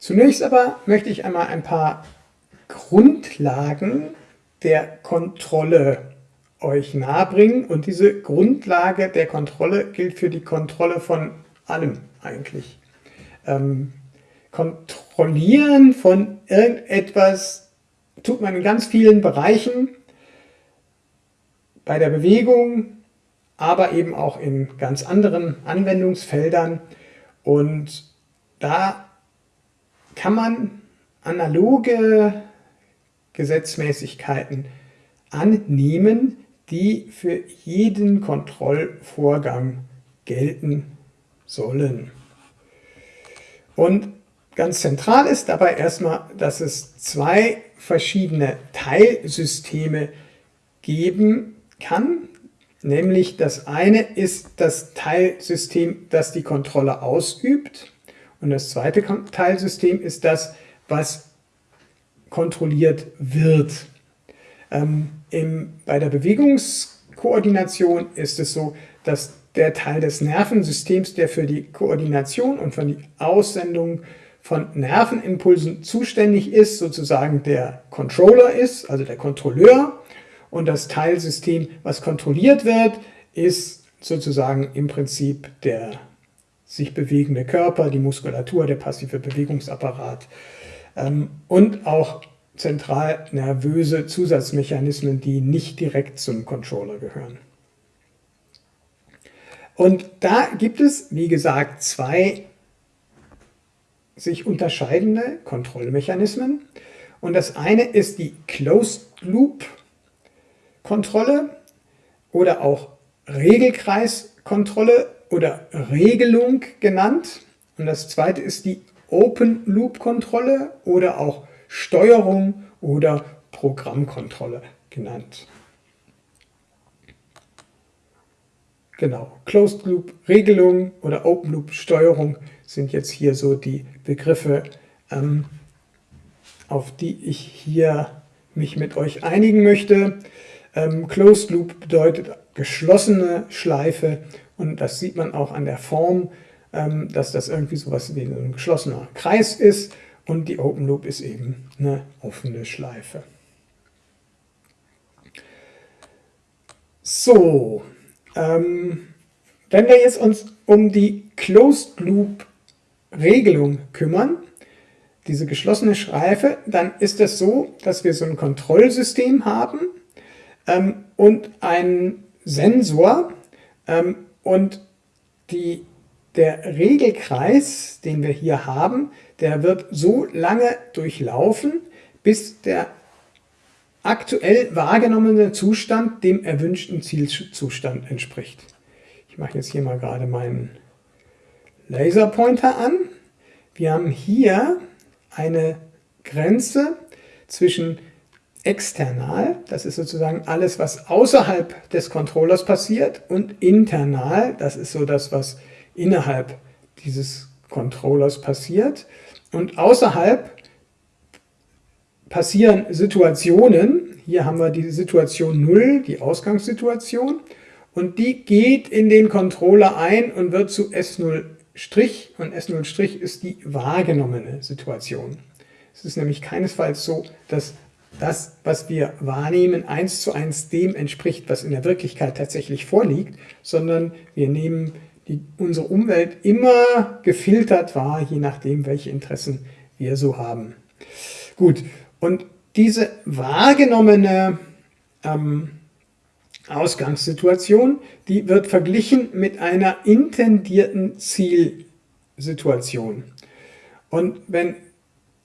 Zunächst aber möchte ich einmal ein paar Grundlagen der Kontrolle euch nahebringen und diese Grundlage der Kontrolle gilt für die Kontrolle von allem eigentlich. Ähm, kontrollieren von irgendetwas tut man in ganz vielen Bereichen, bei der Bewegung, aber eben auch in ganz anderen Anwendungsfeldern und da kann man analoge Gesetzmäßigkeiten annehmen, die für jeden Kontrollvorgang gelten sollen. Und ganz zentral ist dabei erstmal, dass es zwei verschiedene Teilsysteme geben kann. Nämlich das eine ist das Teilsystem, das die Kontrolle ausübt. Und das zweite Teilsystem ist das, was kontrolliert wird. Ähm, im, bei der Bewegungskoordination ist es so, dass der Teil des Nervensystems, der für die Koordination und für die Aussendung von Nervenimpulsen zuständig ist, sozusagen der Controller ist, also der Kontrolleur. Und das Teilsystem, was kontrolliert wird, ist sozusagen im Prinzip der sich bewegende Körper, die Muskulatur, der passive Bewegungsapparat ähm, und auch zentral nervöse Zusatzmechanismen, die nicht direkt zum Controller gehören. Und da gibt es, wie gesagt, zwei sich unterscheidende Kontrollmechanismen. Und das eine ist die Closed Loop Kontrolle oder auch Regelkreiskontrolle oder Regelung genannt. Und das zweite ist die Open Loop Kontrolle oder auch Steuerung oder Programmkontrolle genannt. Genau, Closed Loop Regelung oder Open Loop Steuerung sind jetzt hier so die Begriffe, ähm, auf die ich hier mich mit euch einigen möchte. Ähm, Closed Loop bedeutet geschlossene Schleife und das sieht man auch an der Form, ähm, dass das irgendwie sowas wie ein geschlossener Kreis ist und die Open Loop ist eben eine offene Schleife. So, ähm, wenn wir jetzt uns um die Closed Loop Regelung kümmern, diese geschlossene Schleife, dann ist es so, dass wir so ein Kontrollsystem haben ähm, und einen Sensor ähm, und die, der Regelkreis, den wir hier haben, der wird so lange durchlaufen, bis der aktuell wahrgenommene Zustand dem erwünschten Zielzustand entspricht. Ich mache jetzt hier mal gerade meinen Laserpointer an. Wir haben hier eine Grenze zwischen external, das ist sozusagen alles, was außerhalb des Controllers passiert, und internal, das ist so das, was innerhalb dieses Controllers passiert. Und außerhalb passieren Situationen, hier haben wir die Situation 0, die Ausgangssituation, und die geht in den Controller ein und wird zu S0' und S0' ist die wahrgenommene Situation. Es ist nämlich keinesfalls so, dass das, was wir wahrnehmen, eins zu eins dem entspricht, was in der Wirklichkeit tatsächlich vorliegt, sondern wir nehmen die, unsere Umwelt immer gefiltert wahr, je nachdem, welche Interessen wir so haben. Gut, und diese wahrgenommene ähm, Ausgangssituation, die wird verglichen mit einer intendierten Zielsituation. Und wenn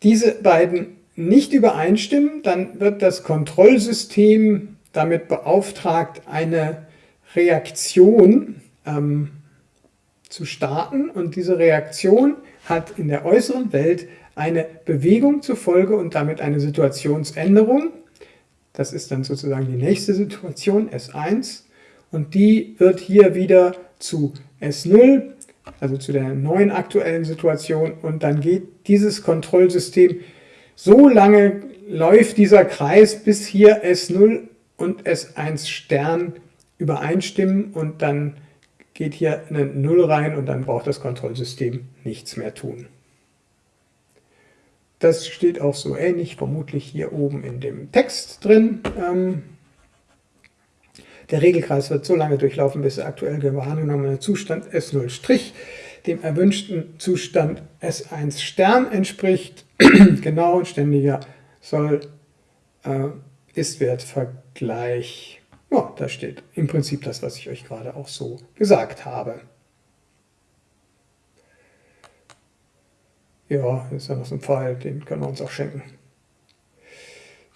diese beiden nicht übereinstimmen, dann wird das Kontrollsystem damit beauftragt, eine Reaktion ähm, zu starten. Und diese Reaktion hat in der äußeren Welt eine Bewegung zur Folge und damit eine Situationsänderung. Das ist dann sozusagen die nächste Situation, S1, und die wird hier wieder zu S0, also zu der neuen aktuellen Situation. Und dann geht dieses Kontrollsystem so lange läuft dieser Kreis, bis hier S0 und S1 Stern übereinstimmen und dann geht hier eine 0 rein und dann braucht das Kontrollsystem nichts mehr tun. das steht auch so ähnlich, vermutlich hier oben in dem Text drin. Ähm, der Regelkreis wird so lange durchlaufen, bis der aktuell wahrgenommene Zustand S0' dem erwünschten Zustand S1 Stern entspricht. genau, ständiger soll äh, Ist-Wert-Vergleich. Ja, da steht im Prinzip das, was ich euch gerade auch so gesagt habe. Ja, ist ja noch so ein Pfeil, den können wir uns auch schenken.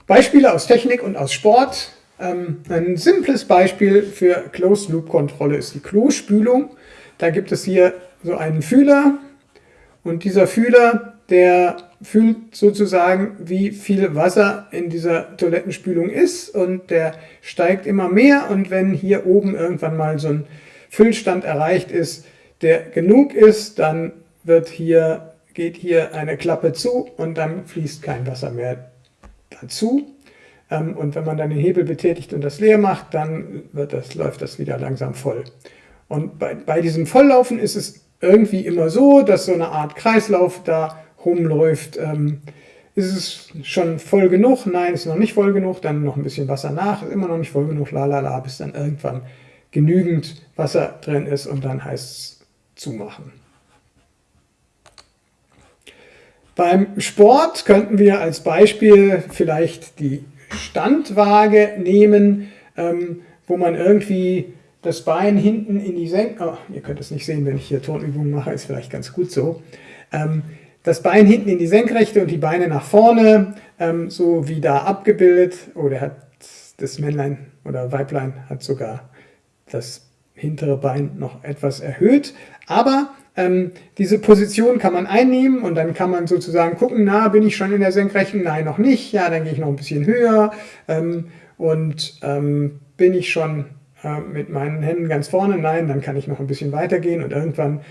Beispiele aus Technik und aus Sport. Ähm, ein simples Beispiel für Closed-Loop-Kontrolle ist die Klospülung. Da gibt es hier so einen Fühler und dieser Fühler, der fühlt sozusagen, wie viel Wasser in dieser Toilettenspülung ist und der steigt immer mehr und wenn hier oben irgendwann mal so ein Füllstand erreicht ist, der genug ist, dann wird hier, geht hier eine Klappe zu und dann fließt kein Wasser mehr dazu. Ähm, und wenn man dann den Hebel betätigt und das leer macht, dann wird das, läuft das wieder langsam voll. Und bei, bei diesem Volllaufen ist es irgendwie immer so, dass so eine Art Kreislauf da rumläuft. Ähm, ist es schon voll genug? Nein, ist noch nicht voll genug. Dann noch ein bisschen Wasser nach, ist immer noch nicht voll genug, lalala, bis dann irgendwann genügend Wasser drin ist und dann heißt es zumachen. Beim Sport könnten wir als Beispiel vielleicht die Standwaage nehmen, ähm, wo man irgendwie das Bein hinten in die Senkrechte, oh, ihr könnt es nicht sehen, wenn ich hier Turnübungen mache, ist vielleicht ganz gut so, ähm, das Bein hinten in die Senkrechte und die Beine nach vorne, ähm, so wie da abgebildet, oh, der hat das Männlein oder Weiblein hat sogar das hintere Bein noch etwas erhöht, aber ähm, diese Position kann man einnehmen und dann kann man sozusagen gucken, na, bin ich schon in der Senkrechten? Nein, noch nicht. Ja, dann gehe ich noch ein bisschen höher ähm, und ähm, bin ich schon äh, mit meinen Händen ganz vorne? Nein, dann kann ich noch ein bisschen weiter gehen und irgendwann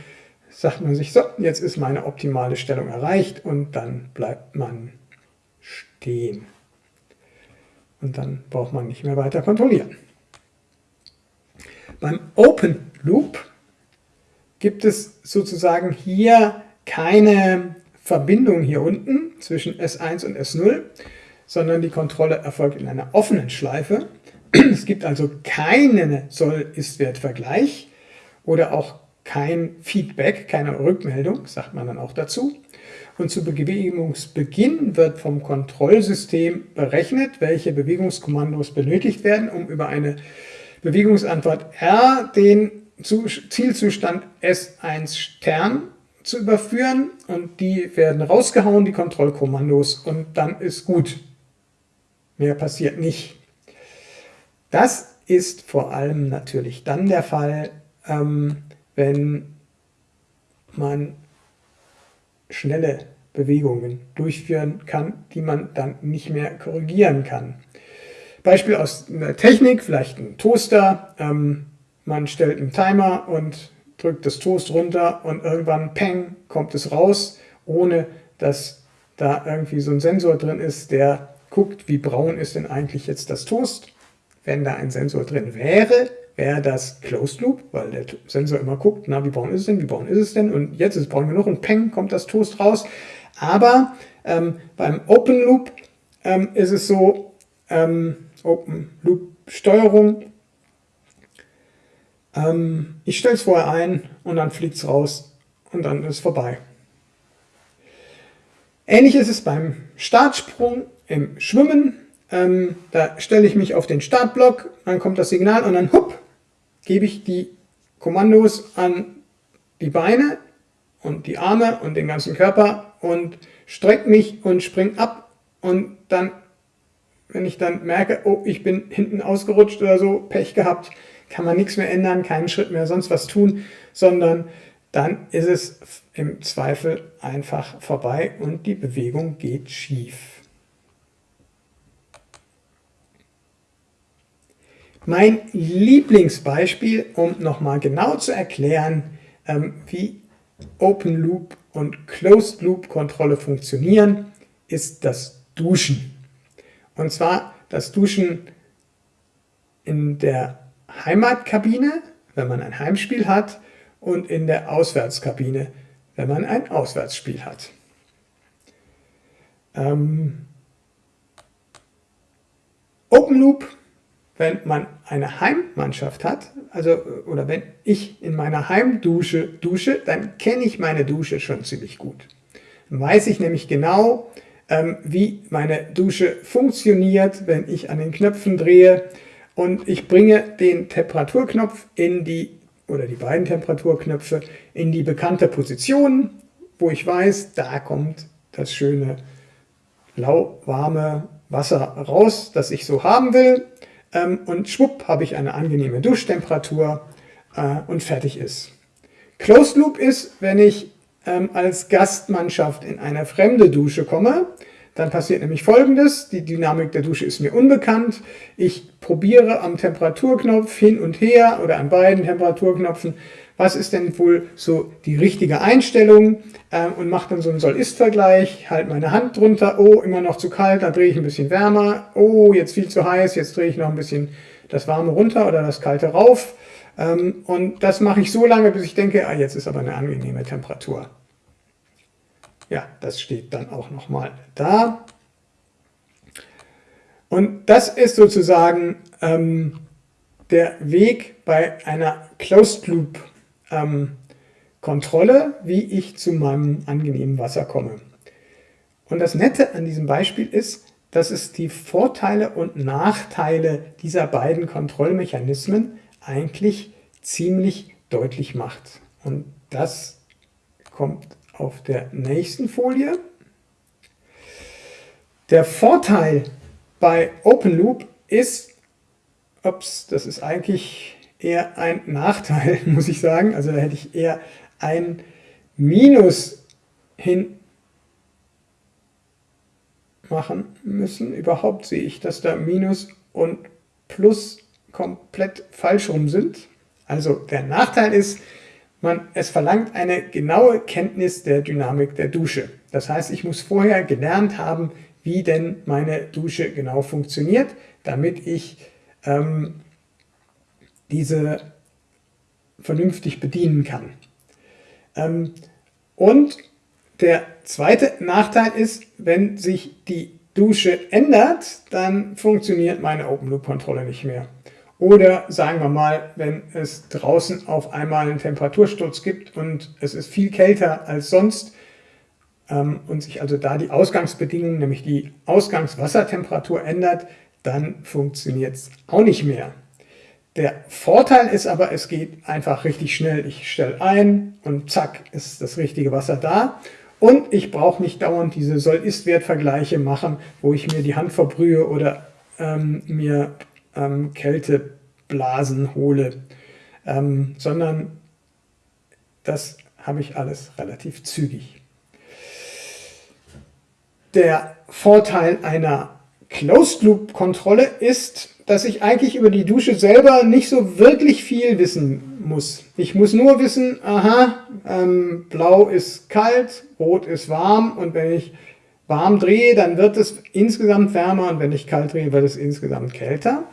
sagt man sich, so, jetzt ist meine optimale Stellung erreicht und dann bleibt man stehen. Und dann braucht man nicht mehr weiter kontrollieren. Beim Open Loop gibt es sozusagen hier keine Verbindung hier unten zwischen S1 und S0, sondern die Kontrolle erfolgt in einer offenen Schleife. Es gibt also keinen Soll-Ist-Wert-Vergleich oder auch kein Feedback, keine Rückmeldung, sagt man dann auch dazu. Und zu Bewegungsbeginn wird vom Kontrollsystem berechnet, welche Bewegungskommandos benötigt werden, um über eine Bewegungsantwort R den Zielzustand S1 Stern zu überführen und die werden rausgehauen, die Kontrollkommandos, und dann ist gut. Mehr passiert nicht. Das ist vor allem natürlich dann der Fall, ähm, wenn man schnelle Bewegungen durchführen kann, die man dann nicht mehr korrigieren kann. Beispiel aus der Technik, vielleicht ein Toaster. Ähm, man stellt einen Timer und drückt das Toast runter und irgendwann, peng, kommt es raus, ohne dass da irgendwie so ein Sensor drin ist, der guckt, wie braun ist denn eigentlich jetzt das Toast wenn da ein Sensor drin wäre, wäre das Closed Loop, weil der Sensor immer guckt, na, wie braun ist es denn, wie braun ist es denn und jetzt ist es braun genug und peng, kommt das Toast raus. Aber ähm, beim Open Loop ähm, ist es so, ähm, Open Loop Steuerung, ähm, ich stelle es vorher ein und dann fliegt es raus und dann ist es vorbei. Ähnlich ist es beim Startsprung im Schwimmen. Ähm, da stelle ich mich auf den Startblock, dann kommt das Signal und dann hupp, gebe ich die Kommandos an die Beine und die Arme und den ganzen Körper und strecke mich und springe ab und dann, wenn ich dann merke, oh, ich bin hinten ausgerutscht oder so, Pech gehabt, kann man nichts mehr ändern, keinen Schritt mehr sonst was tun, sondern dann ist es im Zweifel einfach vorbei und die Bewegung geht schief. Mein Lieblingsbeispiel, um nochmal genau zu erklären, ähm, wie Open Loop und Closed Loop Kontrolle funktionieren, ist das Duschen. Und zwar das Duschen in der Heimatkabine, wenn man ein Heimspiel hat, und in der Auswärtskabine, wenn man ein Auswärtsspiel hat. ähm, Open Loop, wenn man eine Heimmannschaft hat, also oder wenn ich in meiner Heimdusche dusche, dann kenne ich meine Dusche schon ziemlich gut. Dann weiß ich nämlich genau, ähm, wie meine Dusche funktioniert, wenn ich an den Knöpfen drehe und ich bringe den Temperaturknopf in die oder die beiden Temperaturknöpfe in die bekannte Position, wo ich weiß, da kommt das schöne lauwarme Wasser raus, das ich so haben will. Ähm, und schwupp habe ich eine angenehme Duschtemperatur äh, und fertig ist. Closed Loop ist, wenn ich ähm, als Gastmannschaft in eine fremde Dusche komme, dann passiert nämlich folgendes, die Dynamik der Dusche ist mir unbekannt, ich probiere am Temperaturknopf hin und her oder an beiden Temperaturknöpfen. Was ist denn wohl so die richtige Einstellung? Ähm, und mache dann so einen Soll-Ist-Vergleich, halte meine Hand drunter, oh, immer noch zu kalt, da drehe ich ein bisschen wärmer, oh, jetzt viel zu heiß, jetzt drehe ich noch ein bisschen das Warme runter oder das Kalte rauf. Ähm, und das mache ich so lange, bis ich denke, ah, jetzt ist aber eine angenehme Temperatur. Ja, das steht dann auch nochmal da. Und das ist sozusagen ähm, der Weg bei einer Closed Loop ähm, Kontrolle, wie ich zu meinem angenehmen Wasser komme. Und das Nette an diesem Beispiel ist, dass es die Vorteile und Nachteile dieser beiden Kontrollmechanismen eigentlich ziemlich deutlich macht. Und das kommt auf der nächsten Folie. Der Vorteil bei Open Loop ist, ups, das ist eigentlich eher ein Nachteil, muss ich sagen. Also da hätte ich eher ein Minus hin machen müssen. Überhaupt sehe ich, dass da Minus und Plus komplett falsch rum sind. Also der Nachteil ist, man, es verlangt eine genaue Kenntnis der Dynamik der Dusche. Das heißt, ich muss vorher gelernt haben, wie denn meine Dusche genau funktioniert, damit ich ähm, diese vernünftig bedienen kann. Ähm, und der zweite Nachteil ist, wenn sich die Dusche ändert, dann funktioniert meine Open-Loop-Kontrolle nicht mehr. Oder sagen wir mal, wenn es draußen auf einmal einen Temperatursturz gibt und es ist viel kälter als sonst ähm, und sich also da die Ausgangsbedingungen, nämlich die Ausgangswassertemperatur ändert, dann funktioniert es auch nicht mehr. Der Vorteil ist aber, es geht einfach richtig schnell. Ich stelle ein und zack ist das richtige Wasser da. Und ich brauche nicht dauernd diese Soll-Ist-Wert-Vergleiche machen, wo ich mir die Hand verbrühe oder ähm, mir ähm, Kälteblasen hole, ähm, sondern das habe ich alles relativ zügig. Der Vorteil einer Closed-Loop-Kontrolle ist, dass ich eigentlich über die Dusche selber nicht so wirklich viel wissen muss. Ich muss nur wissen, aha, ähm, blau ist kalt, rot ist warm und wenn ich warm drehe, dann wird es insgesamt wärmer und wenn ich kalt drehe, wird es insgesamt kälter.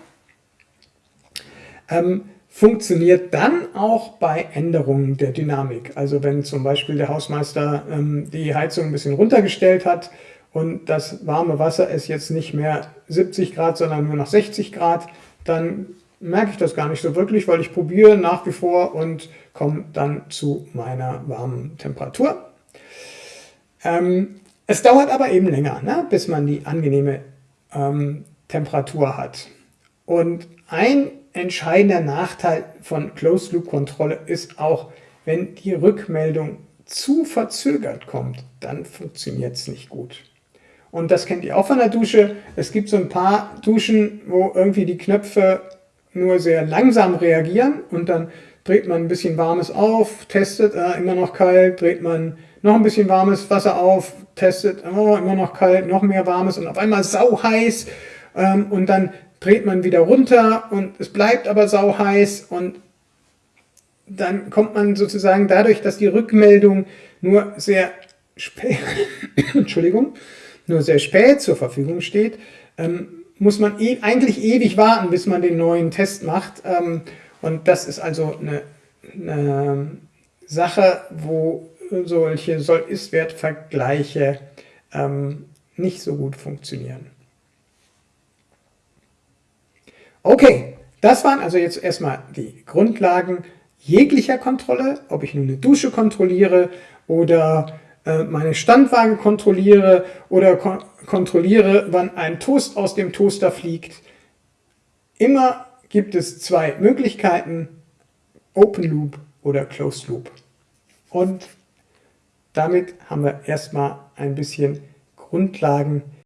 Ähm, funktioniert dann auch bei Änderungen der Dynamik. Also wenn zum Beispiel der Hausmeister ähm, die Heizung ein bisschen runtergestellt hat, und das warme Wasser ist jetzt nicht mehr 70 Grad, sondern nur noch 60 Grad, dann merke ich das gar nicht so wirklich, weil ich probiere nach wie vor und komme dann zu meiner warmen Temperatur. Ähm, es dauert aber eben länger, ne, bis man die angenehme ähm, Temperatur hat. Und ein entscheidender Nachteil von Closed-Loop-Kontrolle ist auch, wenn die Rückmeldung zu verzögert kommt, dann funktioniert es nicht gut. Und das kennt ihr auch von der Dusche. Es gibt so ein paar Duschen, wo irgendwie die Knöpfe nur sehr langsam reagieren und dann dreht man ein bisschen warmes auf, testet, äh, immer noch kalt, dreht man noch ein bisschen warmes Wasser auf, testet, oh, immer noch kalt, noch mehr warmes und auf einmal sau heiß ähm, und dann dreht man wieder runter und es bleibt aber sau heiß und dann kommt man sozusagen dadurch, dass die Rückmeldung nur sehr spät, Entschuldigung, nur sehr spät zur Verfügung steht, ähm, muss man e eigentlich ewig warten, bis man den neuen Test macht. Ähm, und das ist also eine, eine Sache, wo solche Soll-Ist-Wert-Vergleiche ähm, nicht so gut funktionieren. Okay, das waren also jetzt erstmal die Grundlagen jeglicher Kontrolle, ob ich nun eine Dusche kontrolliere oder äh, meine Standwaage kontrolliere oder kon kontrolliere, wann ein Toast aus dem Toaster fliegt. Immer gibt es zwei Möglichkeiten, Open Loop oder Closed Loop. Und damit haben wir erstmal ein bisschen Grundlagen